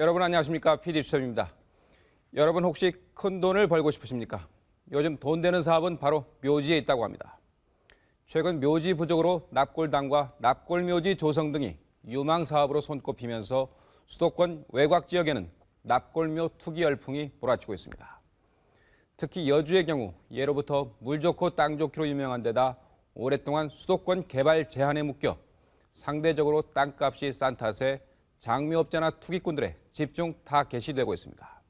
여러분 안녕하십니까? PD 수첩입니다. 여러분 혹시 큰 돈을 벌고 싶으십니까? 요즘 돈 되는 사업은 바로 묘지에 있다고 합니다. 최근 묘지 부족으로 납골당과 납골묘지 조성 등이 유망 사업으로 손꼽히면서 수도권 외곽 지역에는 납골묘 투기 열풍이 몰아치고 있습니다. 특히 여주의 경우 예로부터 물 좋고 땅 좋기로 유명한 데다 오랫동안 수도권 개발 제한에 묶여 상대적으로 땅값이 싼 탓에 장미업자나 투기꾼들의 집중 다 개시되고 있습니다.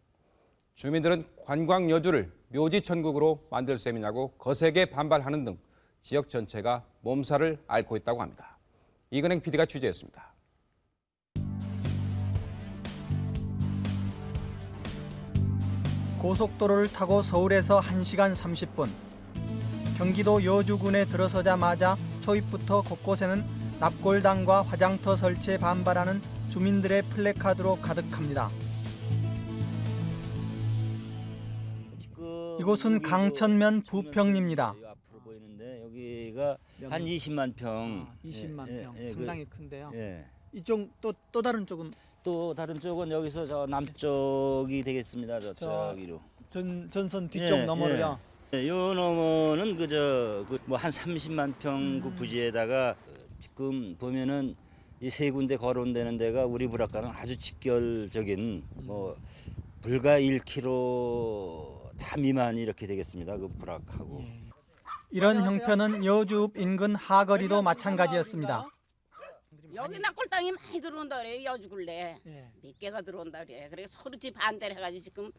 주민들은 관광 여주를 묘지 천국으로 만들 셈이냐고 거세게 반발하는 등 지역 전체가 몸살을 앓고 있다고 합니다. 이근행 PD가 취재했습니다. 고속도로를 타고 서울에서 1시간 30분. 경기도 여주군에 들어서자마자 초입부터 곳곳에는 납골당과 화장터 설치에 반발하는 주민들의 플래카드로 가득합니다. 이곳은 강천면 저 부평입니다. 여기 앞으로 보이는데 여기가 한 20만 평. 아, 20만 예, 평 예, 예, 상당히 그, 큰데요. 예. 이쪽 또또 다른 쪽은 또 다른 쪽은 여기서 저 남쪽이 되겠습니다. 저- 저쪽으로. 전 전선 뒤쪽 예, 너머로요. 예. 요 너머는 그저 뭐한 30만 평그 음. 부지에다가 지금 보면은 이 세 군데 거론되는 데가 우리 불악과는 아주 직결적인 뭐 불과 1km 다 미만이 이렇게 되겠습니다. 그 불악하고. 예. 이런 안녕하세요. 형편은 여주읍 인근 하거리도 마찬가지였습니다. 여기 낙골 땅이 많이 들어온다 그래 여주굴래 예. 몇 개가 들어온다 그래 그래 서로 집 반대를 해가지고 지금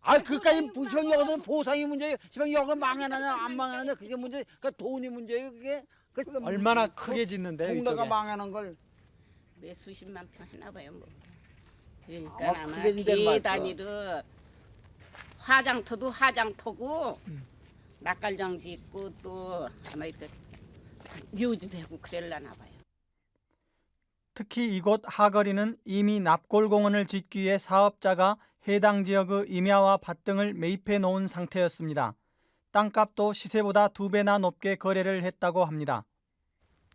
아 그까지 부천 여거는 보상이 문제예요. 지방 여거 망해나냐 안 망해나냐 그게 문제. 그 돈이 문제예요 그게. 그 얼마나 크게 짓는데요 동네가. 망하는 걸. 몇 수십만 평 해나 봐요 뭐 그러니까 아마 아마 말이죠. 계단위로 화장터도 화장터고 음. 낙갈장 짓고 또 아마 이렇게 묘지 되고 그럴라나 봐요 특히 이곳 하거리는 이미 납골공원을 짓기 위해 사업자가 해당 지역의 임야와 밭 등을 매입해 놓은 상태였습니다. 땅값도 시세보다 두 배나 높게 거래를 했다고 합니다.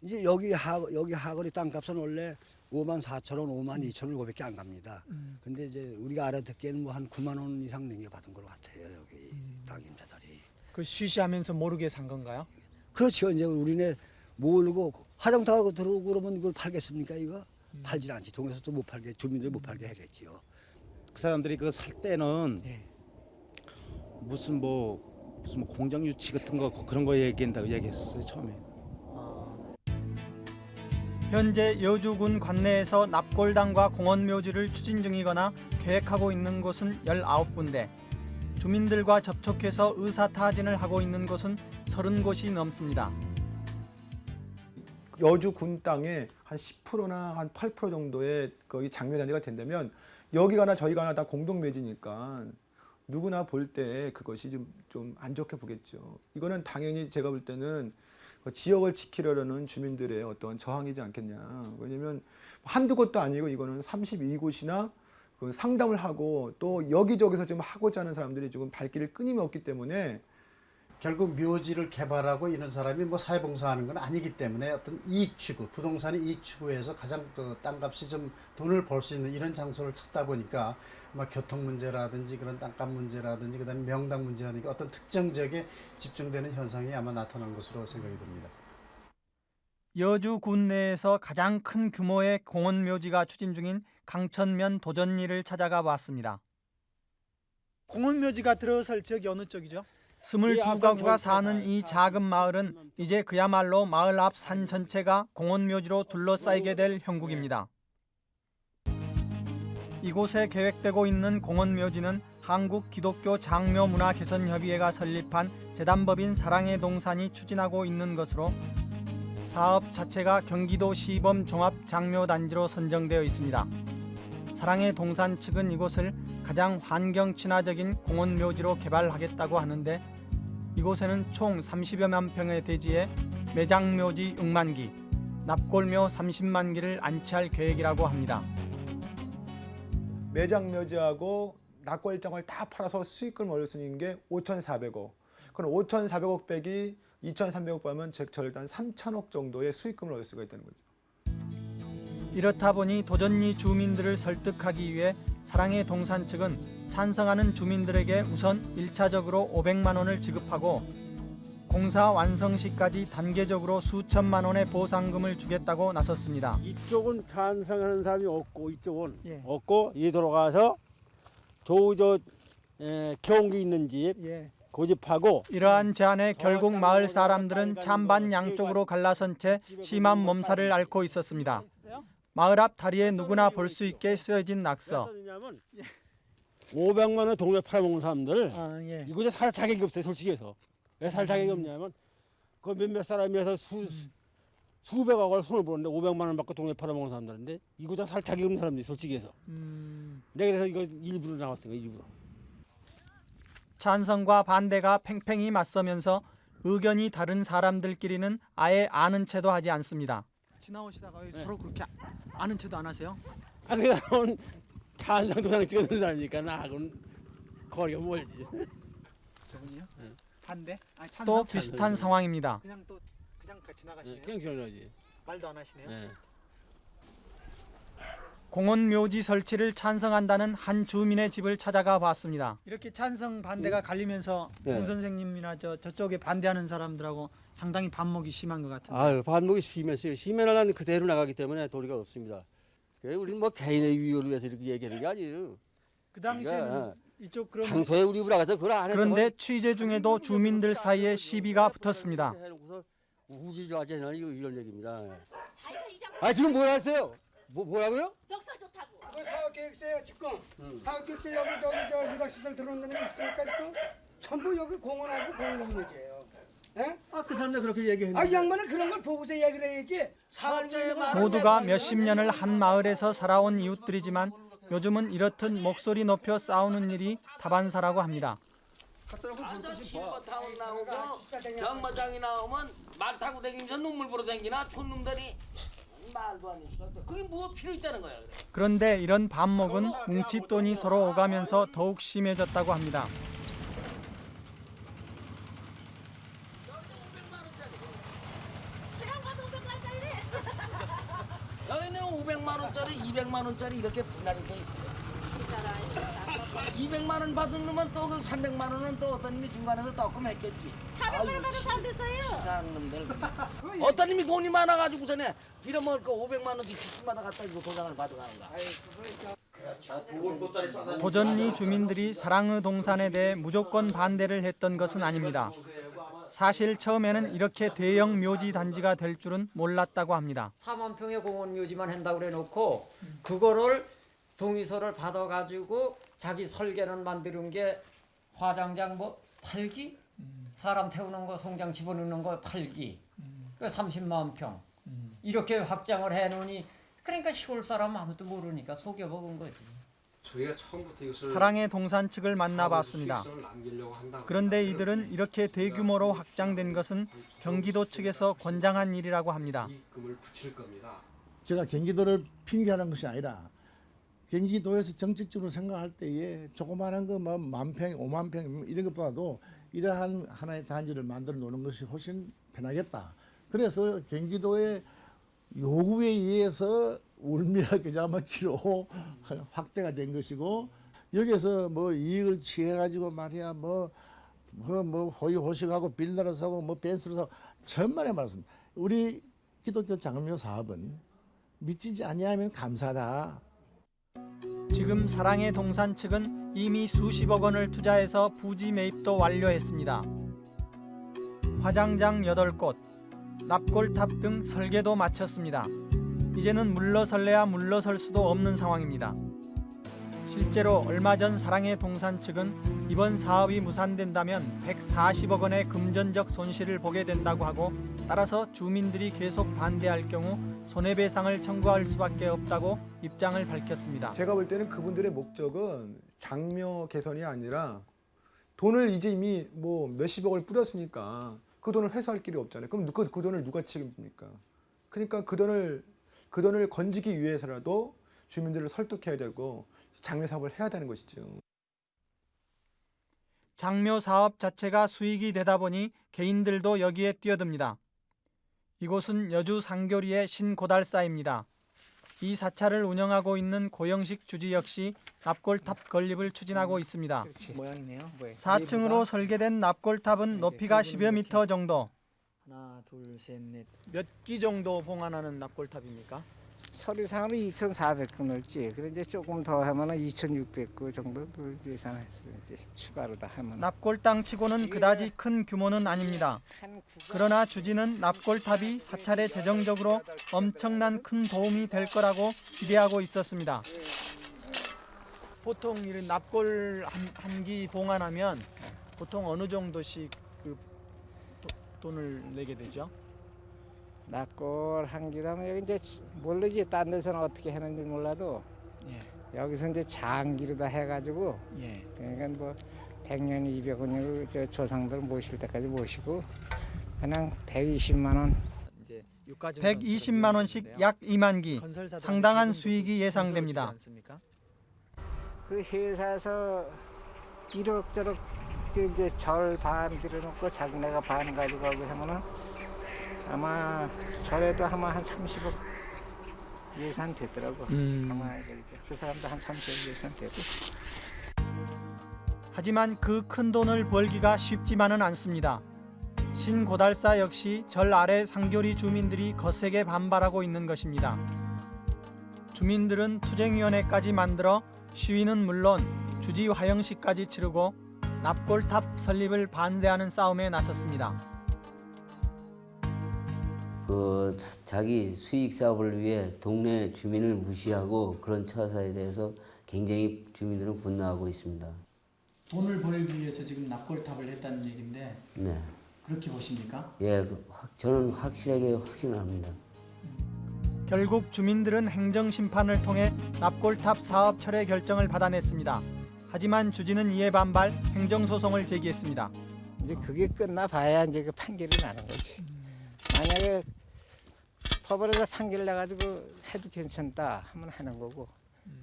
이제 여기 하 여기 하거리 땅값은 원래 5만 4천 원, 5만 2천 원 그밖에 안 갑니다. 근데 이제 우리가 알아듣기에는 뭐 한 9만 원 이상 넘겨 받은 것 같아요 여기 땅 임자들이. 그 쉬쉬하면서 모르게 산 건가요? 그렇죠. 이제 우리네 모르고 화장터하고 들어오고 그러면 이걸 팔겠습니까 이거? 팔질 않지. 동에서도 못 팔게 주민들 못 팔게 하겠지요. 그 사람들이 그거 살 때는 예. 무슨 뭐 무슨 뭐 공장 유치 같은 거 그런 거 얘기한다고 얘기했어요 처음에. 현재 여주군 관내에서 납골당과 공원묘지를 추진 중이거나 계획하고 있는 곳은 19군데, 주민들과 접촉해서 의사 타진을 하고 있는 곳은 30곳이 넘습니다. 여주 군 땅에 한 10%나 한 8% 정도의 거기 장묘 단지가 된다면 여기가나 저희가나 다 공동 매지니까 누구나 볼 때 그것이 좀좀안 좋게 보겠죠. 이거는 당연히 제가 볼 때는 그 지역을 지키려는 주민들의 어떤 저항이지 않겠냐. 왜냐면 한두 곳도 아니고 이거는 32곳이나 그 상담을 하고 또 여기저기서 좀 하고자 하는 사람들이 지금 발길을 끊임이 없기 때문에 결국 묘지를 개발하고 이런 사람이 뭐 사회봉사하는 건 아니기 때문에 어떤 이익 추구, 부동산의 이익 추구에서 가장 그 땅값이 좀 돈을 벌 수 있는 이런 장소를 찾다 보니까 막 교통 문제라든지 그런 땅값 문제라든지 그다음에 명당 문제라든지 어떤 특정 지역에 집중되는 현상이 아마 나타난 것으로 생각이 듭니다. 여주 군 내에서 가장 큰 규모의 공원 묘지가 추진 중인 강천면 도전리를 찾아가 봤습니다. 공원 묘지가 들어설 지역이 어느 쪽이죠? 22가구가 사는 이 작은 마을은 이제 그야말로 마을 앞 산 전체가 공원묘지로 둘러싸이게 될 형국입니다. 이곳에 계획되고 있는 공원묘지는 한국 기독교 장묘문화개선협의회가 설립한 재단법인 사랑의 동산이 추진하고 있는 것으로 사업 자체가 경기도 시범 종합 장묘단지로 선정되어 있습니다. 사랑의 동산 측은 이곳을 가장 환경 친화적인 공원 묘지로 개발하겠다고 하는데 이곳에는 총 30여만 평의 대지에 매장 묘지 6만 기, 납골묘 30만 기를 안치할 계획이라고 합니다. 매장 묘지하고 낙골장을 다 팔아서 수익금을 얻을 수 있는 게 5,400억. 그럼 5,400억 빼기 2,300억 빼면 절단 3천억 정도의 수익금을 얻을 수가 있다는 거죠. 이렇다 보니 도전리 주민들을 설득하기 위해 사랑의 동산 측은 찬성하는 주민들에게 우선 1차적으로 500만 원을 지급하고 공사 완성 시까지 단계적으로 수천만 원의 보상금을 주겠다고 나섰습니다. 이쪽은 반성하는 사람이 없고 이쪽은 예. 없고 이 돌아가서 저저 경기 있는 집 예. 고집하고 이러한 제안에 결국 마을 사람들은 찬반 양쪽으로 갈라선 채 심한 몸살을 앓고 있었습니다. 마을 앞 다리에 누구나 볼 수 있게 쓰여진 낙서. 500만 원 동네 팔아먹는 사람들 아, 예. 이거 이제 살 자격이 없어요 솔직히 해서 왜 살 자격이 없냐면 그 몇몇 사람이어서 수 수백억 을 손을 보는데 500만 원 받고 동네 팔아먹는 사람들인데 이거 다살 자격이 없는 사람들이 솔직히 해서 내가 그래서 이거 일부러 나왔어 요 일부러 찬성과 반대가 팽팽히 맞서면서 의견이 다른 사람들끼리는 아예 아는 채도 하지 않습니다. 지나오시다가 네. 서로 그렇게 아는 채도 안 하세요? 아 그냥 찬성 도장 찍어준 사람이니까 나하고는 거리가 멀지 저분이요? 반대? 아, 찬성? 또 비슷한 상황입니다. 그냥 또 그냥 같이 네, 나가시네요. 그냥 지나가지 말도 안 하시네요. 네. 공원 묘지 설치를 찬성한다는 한 주민의 집을 찾아가 봤습니다. 이렇게 찬성 반대가 갈리면서 네. 공 선생님이나 저 저쪽에 반대하는 사람들하고 상당히 반목이 심한 것 같은데. 아유 반목이 심했어요. 심해는 그대로 나가기 때문에 도리가 없습니다. 우리는 뭐 개인의 위협을 위해서 이렇게 얘기하는 게 아니에요. 그 당시에는 그러니까 이쪽 그런 당초에 우리 부라가서 그걸 안 했다고 그런데 취재 중에도 주민들 사이에 시비가 붙었습니다. 우지좌지나 이거 이런 얘기입니다. 아 지금 뭐라 했어요? 뭐 뭐라고요? 벽설 좋다고. 사업 계획서에 지금 사업 계획서 여기 저기 저 유락시설 들어오는 데 있으니까 지금 전부 여기 공원하고 공동묘지예요. 예? 아그 사람들 그렇게 얘기했는데. 아, 이 양반은 그런 걸 보고서 얘기를 해야지. 사업자의 모두가 몇십 년을 한 마을에서 살아온 이웃들이지만 요즘은 이렇듯 목소리 높여 싸우는 일이 다반사라고 합니다. 타운 나오고 경마장이 나오면 말 타고 다니면서 눈물 보러 다니나 촌놈들이 말도 안 해주겠어. 그게 뭐 필요 있다는 거야. 그래. 그런데 이런 반목은 뭉칫돈이 서로 오가면서 더욱 심해졌다고 합니다. 여기는 500만 원짜리, 200만 원짜리 이렇게 분할이 돼 있어요. 200만 원 받은 놈은 또 그 300만 원은 또 어떤 놈이 중간에서 떡금 했겠지. 400만 원 받은 사람도 있어요. 치사한 놈들. 어떤 놈이 돈이 많아가지고서네 빌어먹을 거 500만 원씩 기수마다 갖다 주고 도장을 받아가는 거야. 도전리 주민들이 사랑의 동산에 대해 무조건 반대를 했던 것은 아닙니다. 사실 처음에는 이렇게 대형 묘지 단지가 될 줄은 몰랐다고 합니다. 4만 평의 공원 묘지만 한다고 그래 놓고 그거를 동의서를 받아 가지고 자기 설계는 만드는 게 화장장 뭐 팔기 사람 태우는 거 송장 집어넣는 거 팔기 그 30만 평 이렇게 확장을 해 놓으니 그러니까 시골 사람 아무도 모르니까 속여 먹은 거지. 저희가 처음부터 이것을 사랑의 동산 측을 만나봤습니다. 그런데 이들은 이렇게 대규모로 확장된 것은 경기도 측에서 권장한 일이라고 합니다. 제가 경기도를 핑계하는 것이 아니라 경기도에서 정책적으로 생각할 때에 조그마한 거뭐 만평, 오만 평 이런 것보다도 이러한 하나의 단지를 만들어 놓는 것이 훨씬 편하겠다. 그래서 경기도의 요구에 의해서 울미라 겨자먹기로 확대가 된 것이고 여기서 뭐 이익을 취해 가지고 말이야 뭐 뭐 뭐 호의 호식하고 빌라를 사고 뭐 벤츠를 사고 천만에 말씀. 우리 기독교 장로 사업은 미치지 아니하면 감사다. 지금 사랑의 동산 측은 이미 수십억 원을 투자해서 부지 매입도 완료했습니다. 화장장 8곳, 납골탑 등 설계도 마쳤습니다. 이제는 물러설래야 물러설 수도 없는 상황입니다. 실제로 얼마 전 사랑의 동산 측은 이번 사업이 무산된다면 140억 원의 금전적 손실을 보게 된다고 하고 따라서 주민들이 계속 반대할 경우 손해배상을 청구할 수밖에 없다고 입장을 밝혔습니다. 제가 볼 때는 그분들의 목적은 장묘 개선이 아니라 돈을 이제 이미 뭐 몇십억을 뿌렸으니까 그 돈을 회수할 길이 없잖아요. 그럼 그, 그 돈을 누가 책임집니까? 그러니까 그 돈을 그 돈을 건지기 위해서라도 주민들을 설득해야 되고 장묘 사업을 해야 되는 것이죠. 장묘 사업 자체가 수익이 되다 보니 개인들도 여기에 뛰어듭니다. 이곳은 여주 상교리의 신고달사입니다. 이 사찰을 운영하고 있는 고영식 주지 역시 납골탑 건립을 추진하고 있습니다. 모양이네요. 모양. 4층으로 설계된 납골탑은 높이가 10여 미터 정도. 하나, 둘, 셋, 넷. 몇 기 정도 봉안하는 납골탑입니까? 서류상으로 2,400건 넣지. 그래 이제 조금 더 하면은 2,600건 정도 예상했어요. 이제 추가로 다 하면. 납골당 치고는 그다지 큰 규모는 아닙니다. 그러나 주지는 납골탑이 사찰에 재정적으로 엄청난 큰 도움이 될 거라고 기대하고 있었습니다. 보통 이런 납골 한기 봉안하면 보통 어느 정도씩 돈을 내게 되죠? 납골 한 기라면 여기 이제 모르지 딴 데서는 어떻게 하는지 몰라도 여기서 이제 장기로 다 해가지고 예. 그러니까 뭐 100년 200원이고 저 조상들 모실 때까지 모시고 그냥 120만 원 120만 원씩 약 2만 기, 상당한 수익이 예상됩니다. 그 회사에서 이럭저럭 그 이제 절 반 들여놓고 자기네가 반 가지고 하고 하면은 아마 절에도 아마 한 30억 예산 됐더라고. 음. 아마 그 사람도 한 30억 예산 되고. 하지만 그 큰 돈을 벌기가 쉽지만은 않습니다. 신고달사 역시 절 아래 상교리 주민들이 거세게 반발하고 있는 것입니다. 주민들은 투쟁위원회까지 만들어 시위는 물론 주지 화영식까지 치르고 납골탑 설립을 반대하는 싸움에 나섰습니다. 그 자기 수익 사업을 위해 동네 주민을 무시하고 그런 처사에 대해서 굉장히 주민들은 분노하고 있습니다. 돈을 벌기 위해서 지금 납골탑을 했다는 얘긴데 네. 그렇게 보십니까? 예, 그 확- 저는 확실하게 확신합니다. 결국 주민들은 행정 심판을 통해 납골탑 사업 철회 결정을 받아냈습니다. 하지만 주지는 이에 반발 행정 소송을 제기했습니다. 이제 그게 끝나 봐야 이제 그 판결이 나는 거지. 만약에 법원에서 판결 나가지고 해도 괜찮다 하면 하는 거고.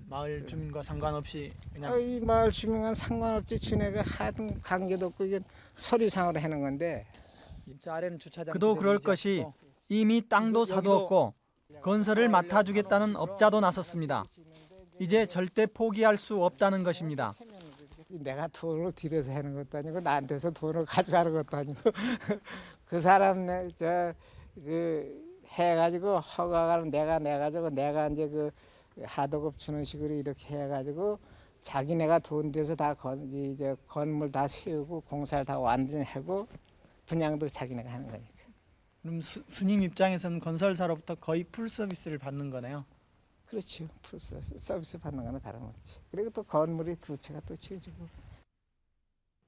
마을 주민과 상관없이 그냥 아, 이 마을 주민과 상관없지 지네가 하든 관계도 없고 이게 서류상으로 하는 건데 입자 아래는 주차장. 그도 그럴 것이 이미 땅도 사도 없고 건설을 맡아주겠다는 업자도 나섰습니다. 이제 절대 포기할 수 없다는 것입니다. 내가 돈을 들여서 하는 것도 아니고 나한테서 돈을 가져가는 것도 아니고 그 사람 저그 해가지고 허가를 내가 내가지고 내가 이제 그 하도급 주는 식으로 이렇게 해가지고 자기네가 돈 대서 다 건, 이제 건물 다 세우고 공사를 다 완전히 하고 분양도 자기네가 하는 거니까. 그럼 스, 스님 입장에서는 건설사로부터 거의 full 서비스를 받는 거네요. 그렇죠. full 서비스, 서비스 받는 거는 다름없지. 그리고 또 건물이 두 채가 또 지어지고.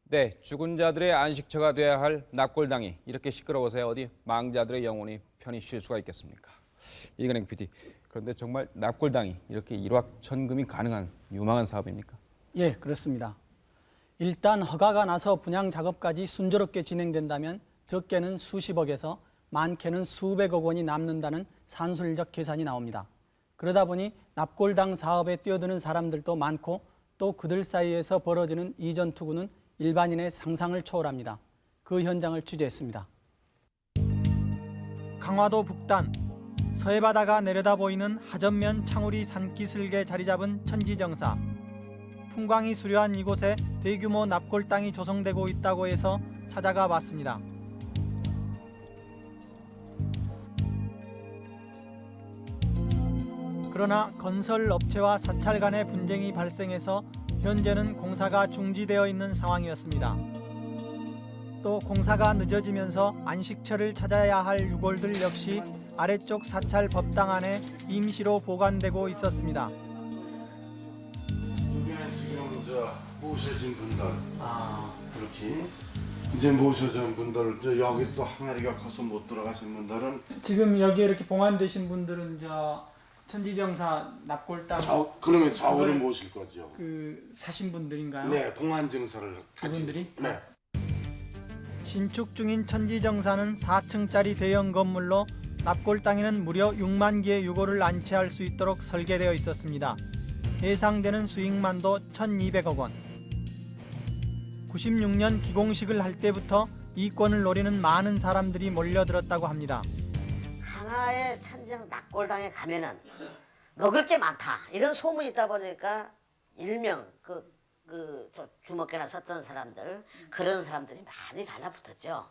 네, 죽은 자들의 안식처가 돼야 할 납골당이 이렇게 시끄러워서야 어디 망자들의 영혼이 편히 쉴 수가 있겠습니까? 이근행 PD, 그런데 정말 납골당이 이렇게 일확천금이 가능한 유망한 사업입니까? 예, 그렇습니다. 일단 허가가 나서 분양 작업까지 순조롭게 진행된다면 적게는 수십억에서 많게는 수백억 원이 남는다는 산술적 계산이 나옵니다. 그러다 보니 납골당 사업에 뛰어드는 사람들도 많고 또 그들 사이에서 벌어지는 이전 투구는 일반인의 상상을 초월합니다. 그 현장을 취재했습니다. 강화도 북단 서해 바다가 내려다 보이는 하전면 창우리 산기슭에 자리 잡은 천지정사. 풍광이 수려한 이곳에 대규모 납골당이 조성되고 있다고 해서 찾아가 봤습니다. 그러나 건설 업체와 사찰 간의 분쟁이 발생해서 현재는 공사가 중지되어 있는 상황이었습니다. 또 공사가 늦어지면서 안식처를 찾아야 할 유골들 역시 아래쪽 사찰 법당 안에 임시로 보관되고 있었습니다. 여기는 지금 저 모셔진 분들 그렇게 이제 모셔진 분들 저 여기 또 항아리가 커서 못 들어가신 분들은 지금 여기 이렇게 봉안되신 분들은 저 천지정사 납골당 좌우- 그러면 좌우를 모실 거죠. 그 사신 분들인가요? 네, 봉안 증서를. 그분들이? 네. 신축 중인 천지정사는 4층짜리 대형 건물로 납골당에는 무려 6만 개의 유골을 안치할 수 있도록 설계되어 있었습니다. 예상되는 수익만도 1,200억 원. 96년 기공식을 할 때부터 이권을 노리는 많은 사람들이 몰려들었다고 합니다. 강화의 천정 낙골당에 가면은 먹을 게 많다 이런 소문이 있다 보니까 일명 그, 그 저- 주먹개나 썼던 사람들 그런 사람들이 많이 달라붙었죠.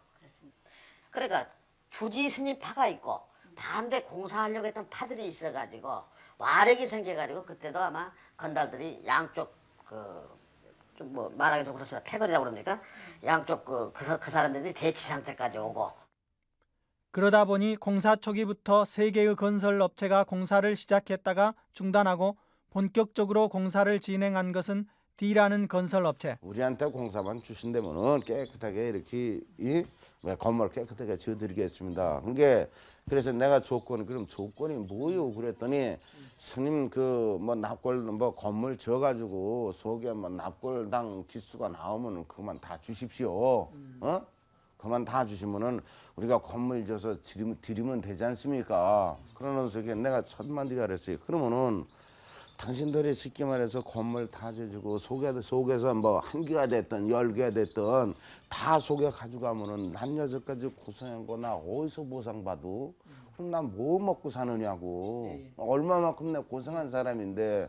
그러니까 주지 스님 파가 있고 반대 공사하려고 했던 파들이 있어가지고 와력이 생겨가지고 그때도 아마 건달들이 양쪽 그 좀 뭐 말하기 좀 그렇습니다. 패거리라고 그럽니까? 양쪽 그, 그, 사- 그 사람들이 대치 상태까지 오고 그러다 보니 공사 초기부터 세 개의 건설 업체가 공사를 시작했다가 중단하고 본격적으로 공사를 진행한 것은 D라는 건설 업체. 우리한테 공사만 주신다면은 깨끗하게 이렇게 이왜 건물 깨끗하게 지어드리겠습니다. 그게 그래서 내가 조건 그럼 조건이 뭐요? 그랬더니 스님 그 뭐 납골 뭐 건물 지어가지고 속에 뭐 납골당 기수가 나오면은 그만 다 주십시오. 어? 그만 다 주시면은 우리가 건물 지어서 드리면, 드리면 되지 않습니까? 그러는 속에 내가 천만 디가 그랬어요. 그러면은 당신들이 쉽게 말해서 건물 다 지어주고 속에, 속에서 뭐 한 개가 됐든 열 개가 됐든 다 속에 가져가면은 한 여섯까지 고생한 거나 어디서 보상받고 그럼 난 뭐 먹고 사느냐고 얼마만큼 내가 고생한 사람인데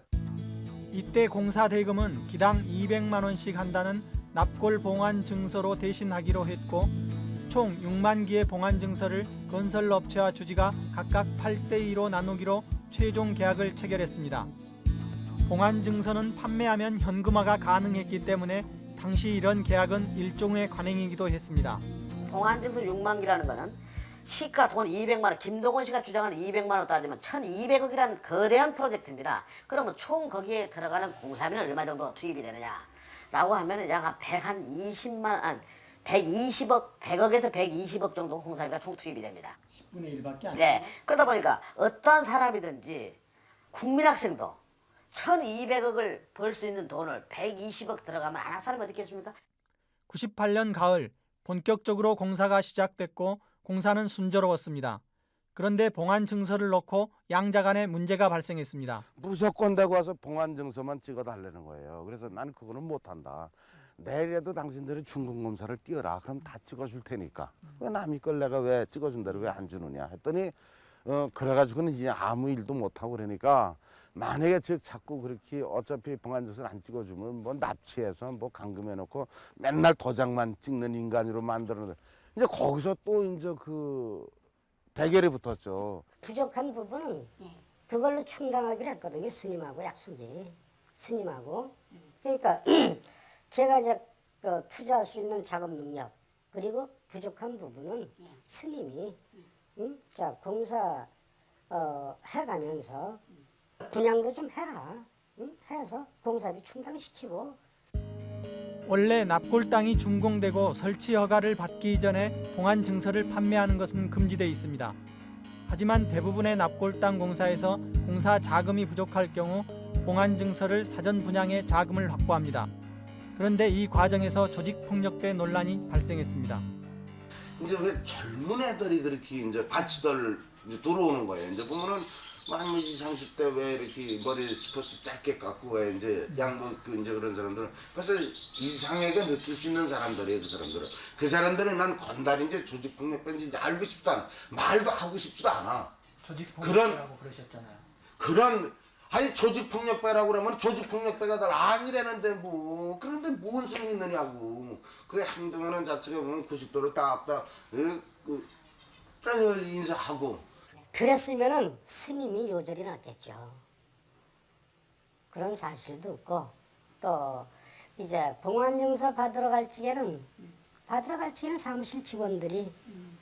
이때 공사 대금은 기당 200만 원씩 한다는 납골 봉안 증서로 대신하기로 했고 총 6만 개의 봉안 증서를 건설 업체와 주지가 각각 8대 2로 나누기로 최종 계약을 체결했습니다. 봉안 증서는 판매하면 현금화가 가능했기 때문에 당시 이런 계약은 일종의 관행이기도 했습니다. 봉안 증서 6만 개라는 거는 시가 돈 200만 원, 김동원 씨가 주장하는 200만 원 따지면 1,200억이라는 거대한 프로젝트입니다. 그러면 총 거기에 들어가는 공사비는 얼마 정도 투입이 되느냐? 라고 하면 약한 120만 원, 120억, 100억에서 120억 정도 공사비가 총 투입이 됩니다. 10분의 1밖에 안 네. 그러다 보니까 어떠한 사람이든지 국민학생도 1,200억을 벌 수 있는 돈을 120억 들어가면 안 할 사람이 어디 있겠습니까? 98년 가을 본격적으로 공사가 시작됐고 공사는 순조로웠습니다. 그런데 봉안 증서를 놓고 양자 간에 문제가 발생했습니다. 무조건 되고 와서 봉안 증서만 찍어 달라는 거예요. 그래서 나는 그거는 못한다. 내일에도 당신들이 중공검사를 띄워라. 그럼 다 찍어줄 테니까. 왜 남의 걸 내가 왜 찍어준다고 왜안 주느냐 했더니 어 그래가지고는 이제 아무 일도 못하고 그러니까 만약에 즉 자꾸 그렇게 어차피 봉안증서를 안 찍어주면 뭐 납치해서 뭐 감금해놓고 맨날 도장만 찍는 인간으로 만들어. 이제 거기서 또 이제 그 대결이 붙었죠. 부족한 부분은 그걸로 충당하기로 했거든요. 스님하고 약속이. 스님하고. 그러니까 제가 이제 그 투자할 수 있는 작업 능력 그리고 부족한 부분은 스님이 응? 자 공사 어, 해가면서 분양도 좀 해라. 응? 해서 공사비 충당시키고 원래 납골 땅이 준공되고 설치 허가를 받기 전에 봉안 증서를 판매하는 것은 금지돼 있습니다. 하지만 대부분의 납골 땅 공사에서 공사 자금이 부족할 경우 봉안 증서를 사전 분양해 자금을 확보합니다. 그런데 이 과정에서 조직 폭력배 논란이 발생했습니다. 이제 왜 젊은 애들이 그렇게 이제 바치들 이제 들어오는 거예요. 이제 보면은 만 20, 30대 왜 이렇게 머리 스포츠 짧게 깎고 왜 이제 양복 그 이제 그런 사람들은 그래서 이상하게 느낄 수 있는 사람들이에요. 그 사람들은 그 사람들은 난 건달인지 조직폭력배인지 이제 알고 싶지도 않아. 말도 하고 싶지도 않아. 조직폭력배라고 그러셨잖아요. 그런 아니 조직폭력배라고 그러면 조직폭력배가 다 아니라는데 뭐. 그런데 뭔 소용이 있느냐고. 그 행동하는 자체가 보면 90도로 딱딱 그, 인사하고. 그랬으면은 스님이 요절이 났겠죠. 그런 사실도 없고. 또 이제 봉안증서 받으러 갈 적에는 받으러 갈 적에는 사무실 직원들이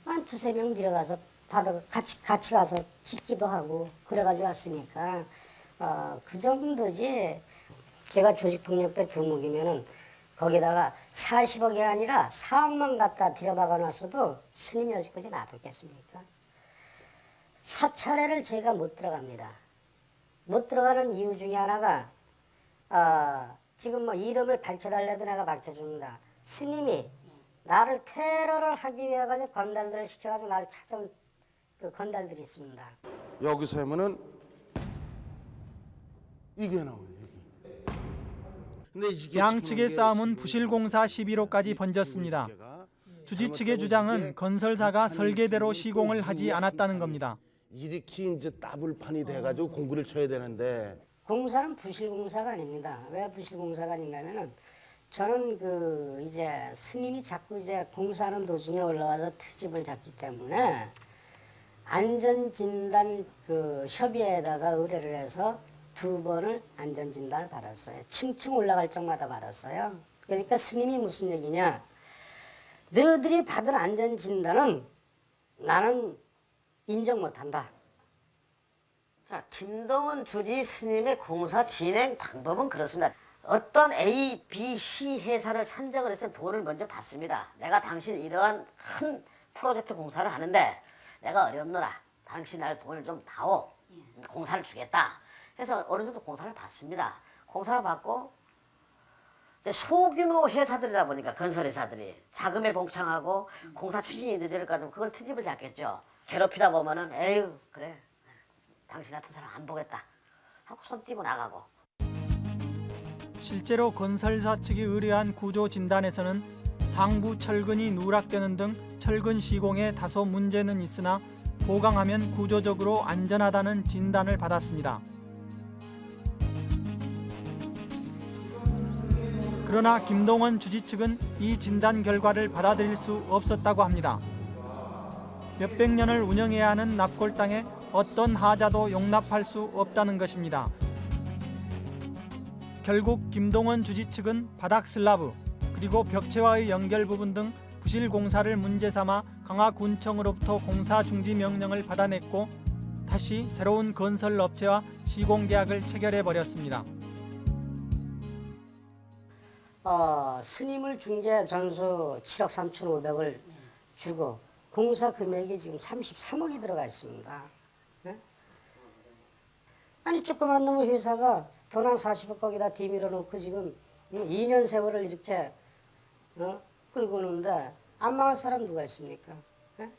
한 두세 명 들어가서 받아 같이 같이 가서 짓기도 하고 그래가지고 왔으니까 어, 그 정도지 제가 조직폭력배 두목이면은 거기다가 40억이 아니라 4억만 갖다 들여박아 놨어도 스님 여지까지 놔뒀겠습니까? 사찰에를 제가 못 들어갑니다. 못 들어가는 이유 중에 하나가 어, 지금 뭐 이름을 밝혀달래도 내가 밝혀줍니다. 스님이 나를 테러를 하기 위해 가지고 건달들을 시켜가지고 나를 찾아온 그 건달들이 있습니다. 여기서 하면은 이게 나와요. 근데 이게 양측의 싸움은 부실공사 시비로까지 번졌습니다. 주지 측의 주장은 건설사가 설계대로 시공을 하지 않았다는 겁니다. 이렇게 이제 따블판이 돼가지고 공구를 쳐야 되는데 공사는 부실공사가 아닙니다. 왜 부실공사가 아닌가면은 저는 그 이제 스님이 자꾸 이제 공사하는 도중에 올라와서 트집을 잡기 때문에 안전진단 그 협의회에다가 의뢰를 해서 두 번을 안전진단을 받았어요. 층층 올라갈 적마다 받았어요. 그러니까 스님이 무슨 얘기냐? 너희들이 받은 안전진단은 나는 인정 못한다. 자, 김동원 주지 스님의 공사 진행 방법은 그렇습니다. 어떤 A, B, C 회사를 선정을 해서 돈을 먼저 받습니다. 내가 당신 이러한 큰 프로젝트 공사를 하는데 내가 어렵노라. 당신 날 돈을 좀 다오. 공사를 주겠다. 해서 어느 정도 공사를 받습니다. 공사를 받고 소규모 회사들이라 보니까 건설 회사들이 자금에 봉창하고 공사 추진이 늦으니까 좀 그걸 트집을 잡겠죠. 괴롭히다 보면은 에휴 그래 당신 같은 사람 안 보겠다 하고 손 띄고 나가고 실제로 건설사 측이 의뢰한 구조 진단에서는 상부 철근이 누락되는 등 철근 시공에 다소 문제는 있으나 보강하면 구조적으로 안전하다는 진단을 받았습니다. 그러나 김동원 주지 측은 이 진단 결과를 받아들일 수 없었다고 합니다. 몇백 년을 운영해야 하는 납골 땅에 어떤 하자도 용납할 수 없다는 것입니다. 결국 김동원 주지 측은 바닥 슬라브 그리고 벽체와의 연결 부분 등 부실 공사를 문제 삼아 강화군청으로부터 공사 중지 명령을 받아냈고 다시 새로운 건설 업체와 시공 계약을 체결해 버렸습니다. 어, 스님을 준게 전수 7억 3천 5백을 주고 공사 금액이 지금 33억이 들어가 있습니다. 네? 아니 조그만 놈의 회사가 돈 한 40억 거기다 뒤밀어 놓고 지금 2년 세월을 이렇게 어? 끌고 오는데 안 망할 사람 누가 있습니까? 네?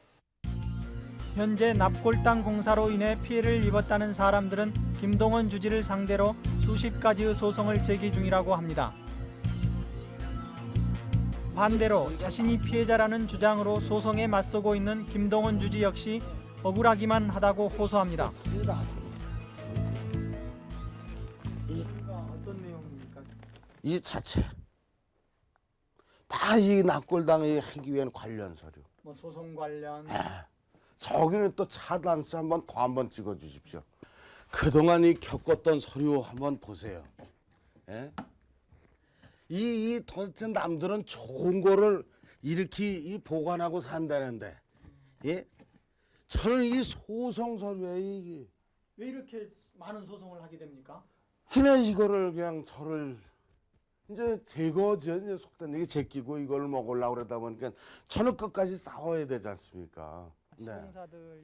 현재 납골 땅 공사로 인해 피해를 입었다는 사람들은 김동원 주지를 상대로 수십 가지의 소송을 제기 중이라고 합니다. 반대로 자신이 피해자라는 주장으로 소송에 맞서고 있는 김동원 주지 역시 억울하기만 하다고 호소합니다. 이 자체 다이 납골당에 하기 위한 관련 서류. 뭐 소송 관련 저기는 또 차단세 한번 더 한번 찍어 주십시오. 그동안 이 겪었던 서류 한번 보세요. 예? 이, 이 도대체 남들은 좋은 거를 이렇게 이 보관하고 산다는데, 예? 저는 이 소송 서류에 이게 왜 이렇게 많은 소송을 하게 됩니까? 그냥 이거를 그냥 저를 이제 제거죠. 이제 속된 얘기 제끼고 이걸 먹으려고 그러다 보니까 저는 끝까지 싸워야 되지 않습니까? 네.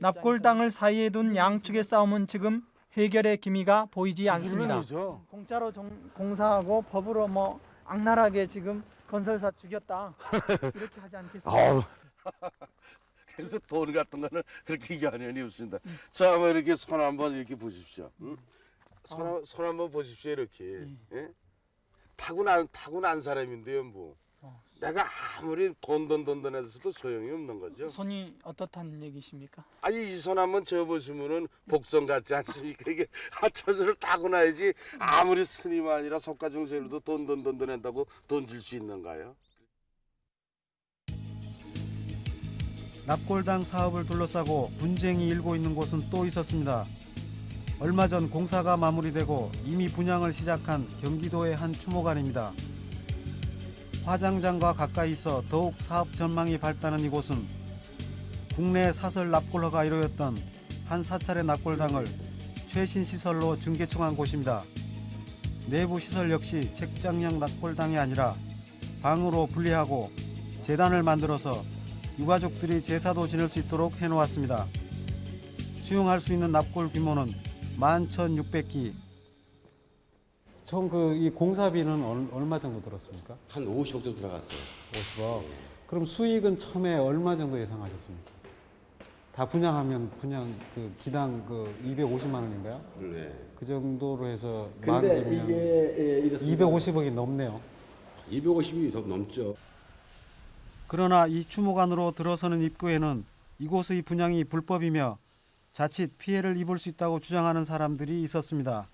납골 땅을 사이에 둔 양측의 싸움은 지금 해결의 기미가 보이지 않습니다. 물론이죠. 공짜로 정- 공사하고 법으로 뭐 악랄하게 지금 건설사 죽였다 이렇게 하지 않겠습니까? 그래서 돈 같은 거는 그렇게 연연이 없습니다. 자, 한번 이렇게 손 한번 이렇게 보십시오. 응? 손, 한- 손 한번 보십시오 이렇게. 예? 타고난 타고난 사람인데요, 뭐. 내가 아무리 돈돈돈돈 해서도 소용이 없는 거죠. 손이 어떻다는 얘기십니까? 아니 이 손 한번 져보시면은 복선 같지 않습니까? 이게 하천수를 타고 나야지 아무리 스님 아니라 석가중생으로도 돈돈돈돈 한다고 돈 줄 수 있는가요? 납골당 사업을 둘러싸고 분쟁이 일고 있는 곳은 또 있었습니다. 얼마 전 공사가 마무리되고 이미 분양을 시작한 경기도의 한 추모관입니다. 화장장과 가까이 있어 더욱 사업 전망이 밝다는 이곳은 국내 사설 납골허가 이루어졌던 한 사찰의 납골당을 최신 시설로 증개청한 곳입니다. 내부 시설 역시 책장형 납골당이 아니라 방으로 분리하고 재단을 만들어서 유가족들이 제사도 지낼 수 있도록 해놓았습니다. 수용할 수 있는 납골 규모는 11,600기. 총 그 이 공사비는 얼, 얼마 정도 들었습니까? 한 50억 정도 들어갔어요. 50억. 그럼 수익은 처음에 얼마 정도 예상하셨습니까? 다 분양하면 분양 그 기당 그 250만 원인가요? 네. 그 정도로 해서 근데 이게, 예, 이렇습니다. 250억이 넘네요. 250이 더 넘죠. 그러나 이 추모관으로 들어서는 입구에는 이곳의 분양이 불법이며 자칫 피해를 입을 수 있다고 주장하는 사람들이 있었습니다.